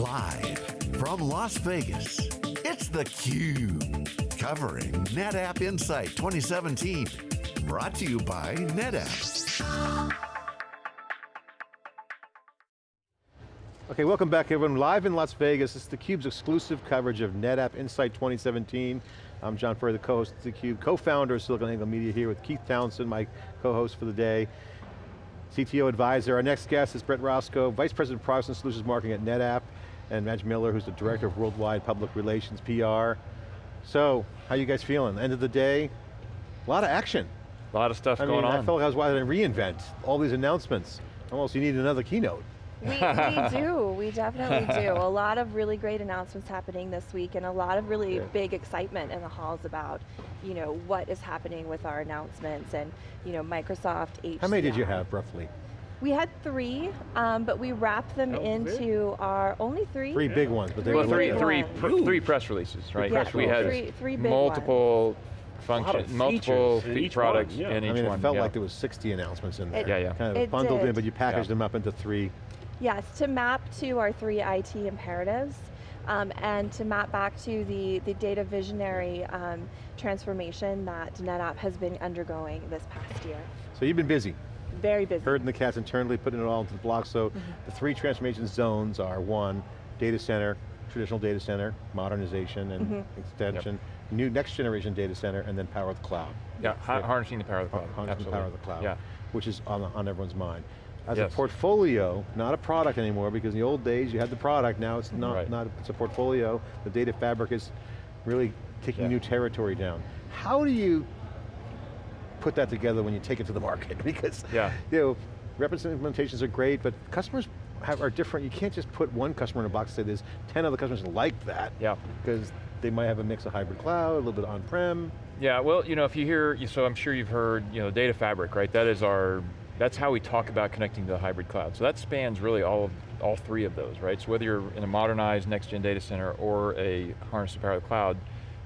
Live from Las Vegas, it's theCUBE. Covering NetApp Insight 2017. Brought to you by NetApp. Okay, welcome back everyone. Live in Las Vegas, is theCUBE's exclusive coverage of NetApp Insight 2017. I'm John Furrier, the co-host of theCUBE, co-founder of SiliconANGLE Media here with Keith Townsend, my co-host for the day. CTO advisor. Our next guest is Brett Roscoe, Vice President of Products and Solutions Marketing at NetApp, and Madge Miller, who's the Director of Worldwide Public Relations, PR. So, how you guys feeling? End of the day, a lot of action. A lot of stuff I going mean, on. I felt like I was watching a re:Invent, all these announcements. Almost you need another keynote. We, we do, we definitely do. A lot of really great announcements happening this week and a lot of really Yeah. big excitement in the halls about, you know, what is happening with our announcements and, you know, Microsoft, HCI. How many did you have, roughly? We had three, um, but we wrapped them That was into our, only three? Three big ones, but they were well, three, big three, ones. pr- three press releases, right? Yeah, we had three- three big multiple of functions, multiple features in fe- each one, products yeah. in I each mean, one. it felt yeah. like there was 60 announcements in there. It- Yeah, yeah. Kind of It bundled in, but you packaged Yeah. them up into three. Yes, to map to our three IT imperatives um, and to map back to the, the data visionary um, transformation that NetApp has been undergoing this past year. So you've been busy. Very busy. herding the cats internally, putting it all into the block. So Mm-hmm. the three transformation zones are one, data center, traditional data center, modernization and Mm-hmm. extension, new next generation data center, and then power of the cloud. Yeah, ha- harnessing the power of the cloud. Harnessing the power of the cloud, Yeah. which is on, on everyone's mind. As Yes. a portfolio, not a product anymore, because in the old days you had the product, now it's not, Right. not it's a portfolio. The data fabric is really taking Yeah. new territory down. How do you put that together when you take it to the market? because Yeah. you know, representative implementations are great, but customers have, are different. You can't just put one customer in a box and say there's 10 other customers like that. Yeah. Because they might have a mix of hybrid cloud, a little bit on-prem. Yeah, well, you know, if you hear, so I'm sure you've heard, you know, data fabric, right? That is our, that's how we talk about connecting to the hybrid cloud. So that spans really all of, all three of those, right? So whether you're in a modernized next-gen data center or a harness the power of the cloud,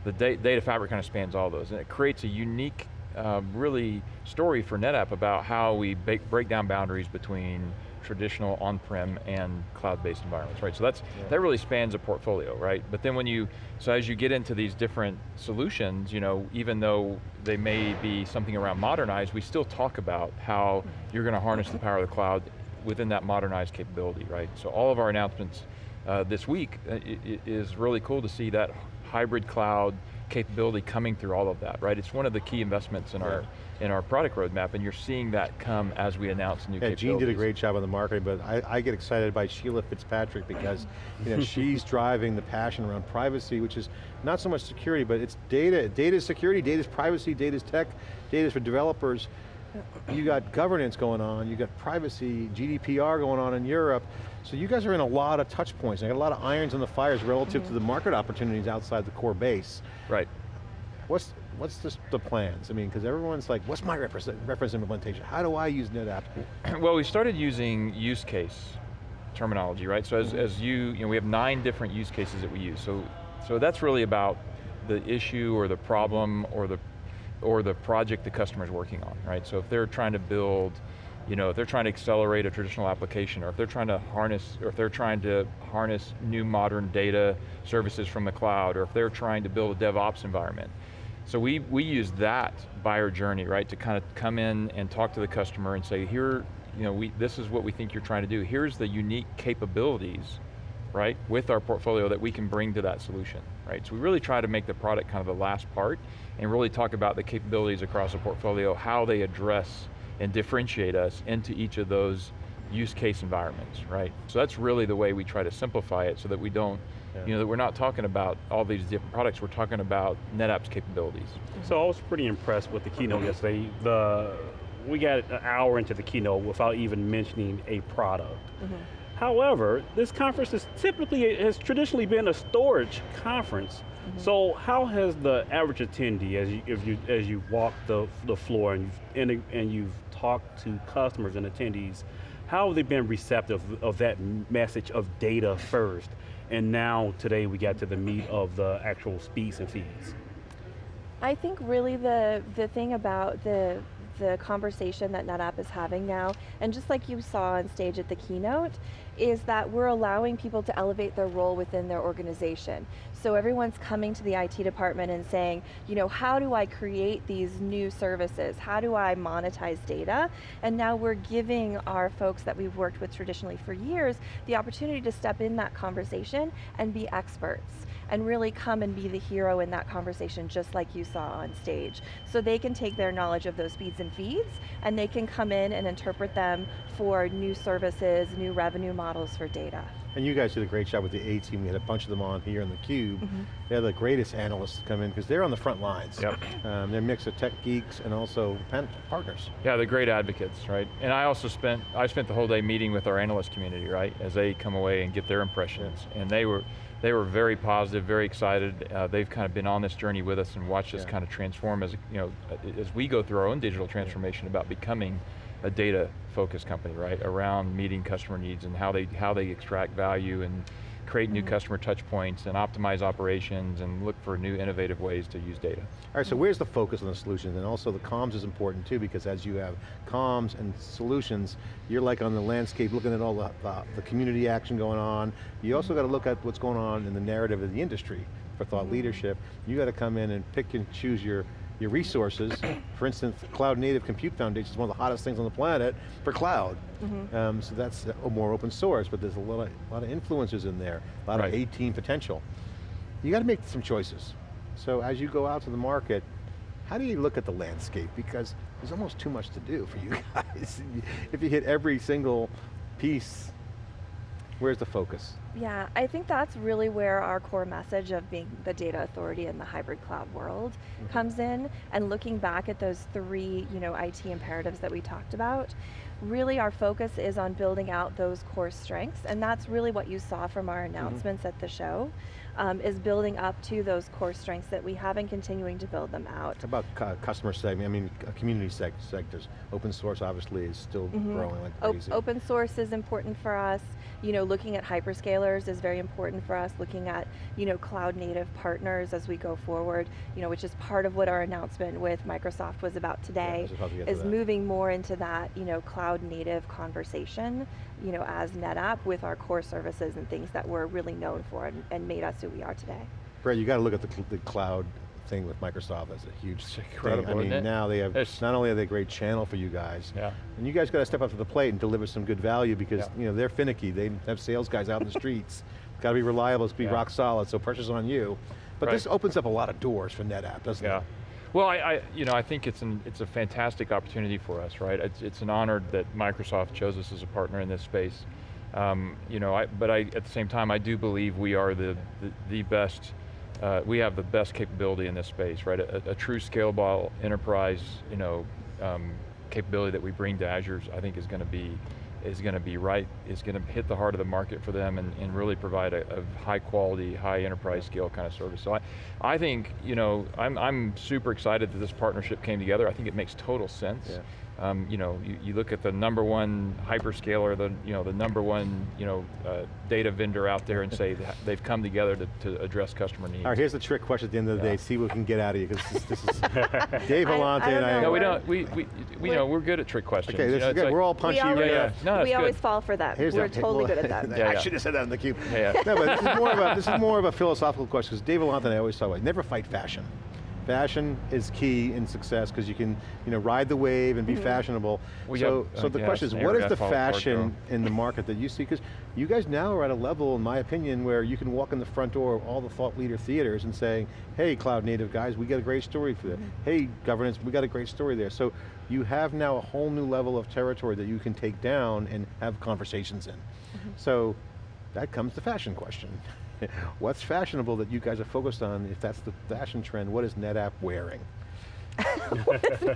the data fabric kind of spans all those. And it creates a unique, um, really, story for NetApp about how we break down boundaries between traditional on-prem and cloud-based environments, right? So that's, that really spans a portfolio, right? But then when you, so as you get into these different solutions, you know, even though they may be something around modernized, we still talk about how you're going to harness the power of the cloud within that modernized capability, right? So all of our announcements uh, this week uh, is really cool to see that hybrid cloud capability coming through all of that, right? It's one of the key investments in our in our product roadmap, and you're seeing that come as we announce new Yeah, capabilities. Jean did a great job on the marketing, but I, I get excited by Sheila Fitzpatrick because you know, she's driving the passion around privacy, which is not so much security, but it's data. Data is security, data is privacy, data is tech, data is for developers. You got governance going on, you got privacy, GDPR going on in Europe. So you guys are in a lot of touch points. You got a lot of irons on the fires relative to the market opportunities outside the core base. Right. What's what's the, the plans? I mean, because everyone's like, what's my reference, reference implementation? How do I use NetApp? Well, we started using use case terminology, right? So as, mm-hmm. as you, you know, we have nine different use cases that we use. So, so that's really about the issue or the problem or the, or the project the customer's working on, right? So if they're trying to build, you know, if they're trying to accelerate a traditional application or if they're trying to harness, or if they're trying to harness new modern data services from the cloud or if they're trying to build a DevOps environment. So we, we use that buyer journey, right, to kind of come in and talk to the customer and say, here, you know, we, this is what we think you're trying to do. Here's the unique capabilities, right, with our portfolio that we can bring to that solution, right? So we really try to make the product kind of the last part and really talk about the capabilities across the portfolio, how they address and differentiate us into each of those use case environments, right? So that's really the way we try to simplify it so that we don't, Yeah. you know, that we're not talking about all these different products, we're talking about NetApp's capabilities. So I was pretty impressed with the keynote yesterday. The we got an hour into the keynote without even mentioning a product. Mm-hmm. However, this conference is typically has traditionally been a storage conference. Mm-hmm. So how has the average attendee, as you if you as you walk the the floor and you've and, and you've talked to customers and attendees, how have they been receptive of that message of data first? And now today we got to the meat of the actual speeds and feeds. I think really the, the thing about the, the conversation that NetApp is having now, and just like you saw on stage at the keynote, is that we're allowing people to elevate their role within their organization. So everyone's coming to the IT department and saying, you know, how do I create these new services? How do I monetize data? And now we're giving our folks that we've worked with traditionally for years the opportunity to step in that conversation and be experts and really come and be the hero in that conversation just like you saw on stage. So they can take their knowledge of those speeds and feeds and they can come in and interpret them for new services, new revenue models for data. And you guys did a great job with the A team. We had a bunch of them on here in theCUBE. Mm-hmm. They're the greatest analysts to come in because they're on the front lines. Yep. Um, they're a mix of tech geeks and also partners. Yeah, they're great advocates, right? And I also spent, I spent the whole day meeting with our analyst community, right? As they come away and get their impressions. And they were, they were very positive, very excited. Uh, they've kind of been on this journey with us and watched us Yeah. kind of transform as, you know, as we go through our own digital transformation about becoming a data focused company, right? Around meeting customer needs and how they, how they extract value and create new mm-hmm. customer touch points and optimize operations and look for new innovative ways to use data. All right, so where's the focus on the solutions? And also the comms is important too because as you have comms and solutions, you're like on the landscape looking at all the, the, the community action going on. You also mm-hmm. got to look at what's going on in the narrative of the industry for thought mm-hmm. leadership. You got to come in and pick and choose your your resources. For instance, Cloud Native Compute Foundation is one of the hottest things on the planet for cloud. Um, so that's more open source, but there's a lot of, a lot of influencers in there, a lot Right. of A-team potential. You got to make some choices. So as you go out to the market, how do you look at the landscape? Because there's almost too much to do for you guys. if you hit every single piece, where's the focus? Yeah, I think that's really where our core message of being the data authority in the hybrid cloud world mm-hmm. comes in and looking back at those three you know, IT imperatives that we talked about. Really our focus is on building out those core strengths and that's really what you saw from our mm-hmm. announcements at the show, um, is building up to those core strengths that we have and continuing to build them out. How about cu- customer segment, I mean, uh, community sec sectors. Open source obviously is still growing like crazy. open source is important for us. You know, looking at hyperscalers is very important for us. Looking at, you know, cloud native partners as we go forward, you know, which is part of what our announcement with Microsoft was about today, was about to get to is moving more into that, you know, cloud native conversation, you know, as NetApp with our core services and things that we're really known for and, and made us who we are today. Brett, you got to look at the, the cloud thing with Microsoft as a huge thing. incredible, I mean, it? now they have, It's- not only are they a great channel for you guys, Yeah. and you guys got to step up to the plate and deliver some good value because Yeah. you know they're finicky. They have sales guys out in the streets. Got to be reliable, it's be Yeah. rock solid, so pressure's on you. But this opens up a lot of doors for NetApp, doesn't Yeah. it? Well, I, I, you know, I think it's an it's a fantastic opportunity for us, right? It's, it's an honor that Microsoft chose us as a partner in this space. Um, you know, I, but I, at the same time, I do believe we are the the, the best. Uh, we have the best capability in this space, right? A, a true scalable enterprise, you know, um, capability that we bring to Azure, I think is going to be is going to be right, is going to hit the heart of the market for them and, and really provide a, a high quality, high enterprise scale kind of service. So I, I think, you know, I'm, I'm super excited that this partnership came together. I think it makes total sense. Yeah. Um, you know, you, you look at the number one hyperscaler, the you know the number one you know uh, data vendor out there, and say they've come together to, to address customer needs. All right, here's the trick question at the end of the Yeah. day. See what we can get out of you because this, this is Dave I- I Vellante and I. know. no, we We're- don't. We we, we we're- know we're good at trick questions. Okay, you know, is good. like- We're all punchy. we we're always, yeah. gonna- No, we that's always fall for that. Here's We're the- totally well, good at that. Yeah, I should have said that in theCUBE. Yeah, yeah. No, but this is more of a this is more of a philosophical question because Dave Vellante and I always talk about never fight fashion. Fashion is key in success because you can, you know, ride the wave and be mm-hmm. fashionable. Well, so, yeah, so uh, the yeah, question is, it's what never is got the fashion in the market that you see? Because you guys now are at a level, in my opinion, where you can walk in the front door of all the thought leader theaters and saying, "Hey, cloud native guys, we got a great story for that. Mm-hmm. Hey, governance, we got a great story there." So you have now a whole new level of territory that you can take down and have conversations in. Mm-hmm. So that comes the fashion question. What's fashionable that you guys are focused on? If that's the fashion trend, what is NetApp wearing?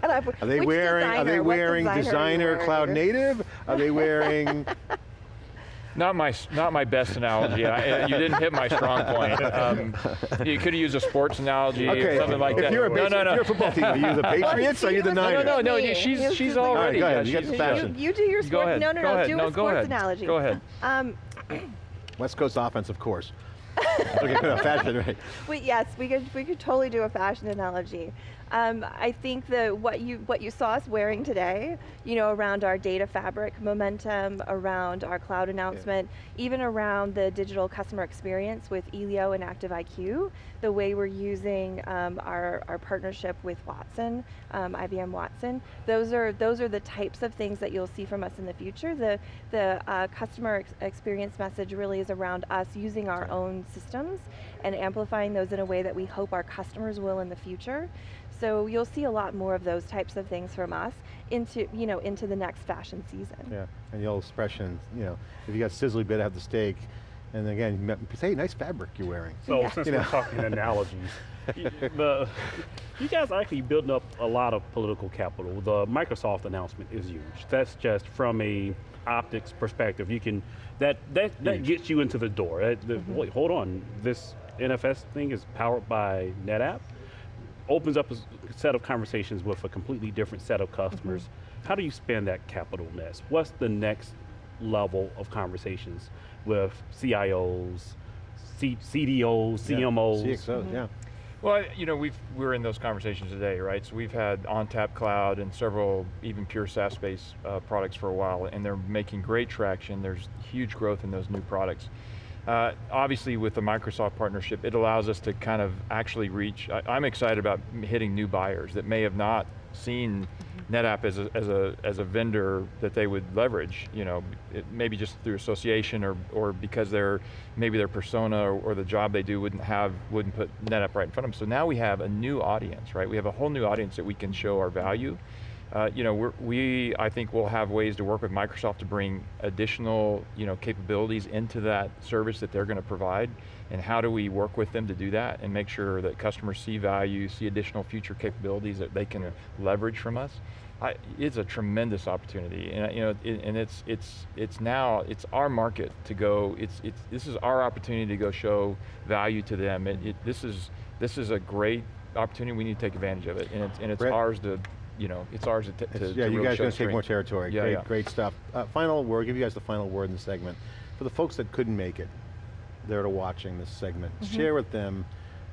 Are they Which wearing? Are they wearing designer designer wearing? cloud native? Are they wearing? Not my, not my best analogy. I, you didn't hit my strong point. Um, you could have used a sports analogy okay, or something like if that. You're a no, base- no, if no. you're a football team. Are you the Patriots? or are you the No, no, no, no, she's, This she's is the- All right, already. go ahead, yeah, you got the fashion. You, you do your sports. ahead, No, no, go no. ahead. Do No, a sports ahead. analogy. Go ahead. Um, West Coast offense, of course. okay, no, fashion, right. We, yes, we could we could totally do a fashion analogy. Um, I think that what you what you saw us wearing today, you know, around our data fabric momentum, around our cloud announcement, even around the digital customer experience with Elio and ActiveIQ, the way we're using um, our, our partnership with Watson, um, IBM Watson, those are those are the types of things that you'll see from us in the future. The the uh, customer ex experience message really is around us using our own systems and amplifying those in a way that we hope our customers will in the future. So you'll see a lot more of those types of things from us into, you know, into the next fashion season. Yeah, and the old expression, you know, if you got sizzly bit, have the steak. And again, you say, nice fabric you're wearing. So Yeah. since You we're know. talking analogies, y- the, you guys are actually building up a lot of political capital. The Microsoft announcement is huge. That's just from a optics perspective. You can that that that gets you into the door. That- the- mm-hmm. Wait, hold on. This NFS thing is powered by NetApp. Opens up a set of conversations with a completely different set of customers. How do you spend that capital nest? What's the next level of conversations with CIOs, C- CDOs, Yeah, CMOs? CXOs, yeah. Well, you know, we've, we're in those conversations today, right? So we've had ONTAP Cloud and several even pure SaaS-based uh, products for a while, and they're making great traction. There's huge growth in those new products. Uh, obviously, with the Microsoft partnership, it allows us to kind of actually reach, I, I'm excited about hitting new buyers that may have not seen NetApp as a, as a, as a vendor that they would leverage, you know, it, maybe just through association or, or because they're, maybe their persona or, or the job they do wouldn't have, wouldn't put NetApp right in front of them. So now we have a new audience, right? We have a whole new audience that we can show our value. Uh, you know, we're, we, I think will have ways to work with Microsoft to bring additional, you know, capabilities into that service that they're going to provide, and how do we work with them to do that and make sure that customers see value, see additional future capabilities that they can leverage from us. I, it's a tremendous opportunity, and you know, it, and it's it's it's now it's our market to go. It's it's this is our opportunity to go show value to them. It, it, this is this is a great opportunity. We need to take advantage of it, and it's and it's Brett? ours to, you know, it's ours to, t- to, It's- to yeah, you guys are going to take more territory. Yeah, great, yeah. great stuff. Uh, final word, give you guys the final word in the segment. For the folks that couldn't make it, they're watching this segment, Mm-hmm. share with them,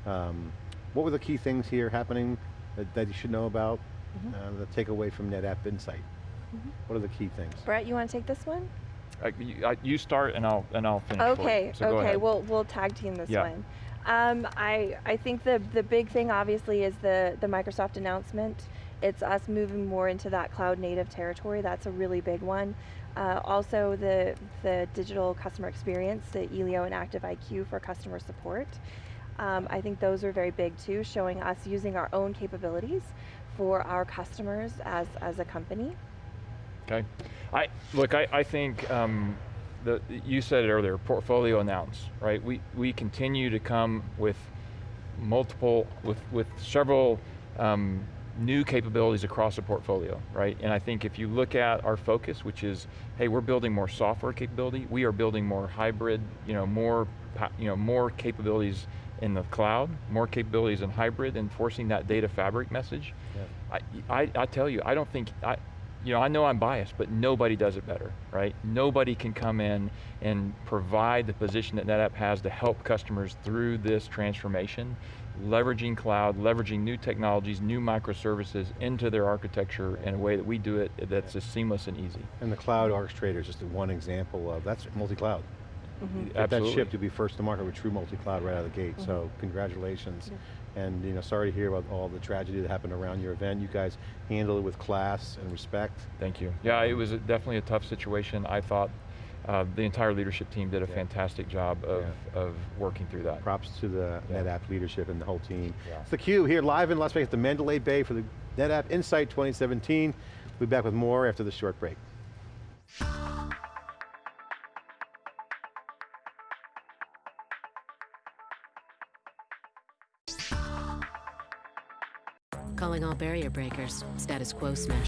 um, what were the key things here happening that, that you should know about, Mm-hmm. uh, the takeaway from NetApp Insight? What are the key things? Brett, you want to take this one? You, I- you start, and I'll and I'll finish. Okay, So okay, we'll, we'll tag team this Yeah. one. Um, I, I think the, the big thing obviously is the, the Microsoft announcement. It's us moving more into that cloud native territory, that's a really big one. Uh, also the, the digital customer experience, the Elio and Active IQ for customer support. Um, I think those are very big too, showing us using our own capabilities for our customers as, as a company. Okay. I, look, I, I think, um, the, you said it earlier, portfolio announce, right? We, we continue to come with multiple, with, with several um, new capabilities across the portfolio, right? And I think if you look at our focus, which is, hey, we're building more software capability, we are building more hybrid, you know, more, you know, more capabilities in the cloud, more capabilities in hybrid, enforcing that data fabric message. I, I, I tell you, I don't think, I, you know, I know I'm biased, but nobody does it better, right? Nobody can come in and provide the position that NetApp has to help customers through this transformation, leveraging cloud, leveraging new technologies, new microservices into their architecture in a way that we do it that's just seamless and easy. And the cloud orchestrator is just one example of, that's multi-cloud. Mm-hmm. Get that Absolutely. ship to be first to market with true multi-cloud right out of the gate, so mm-hmm. congratulations. And you know, sorry to hear about all the tragedy that happened around your event. You guys handled it with class and respect. Thank you. Yeah, it was definitely a tough situation. I thought uh, the entire leadership team did a Yeah. fantastic job of, Yeah. of working through that. Props to the Yeah. NetApp leadership and the whole team. Yeah. It's theCUBE here live in Las Vegas, the Mandalay Bay for the NetApp Insight 2017. We'll be back with more after this short break. Calling all barrier breakers. Status quo smash.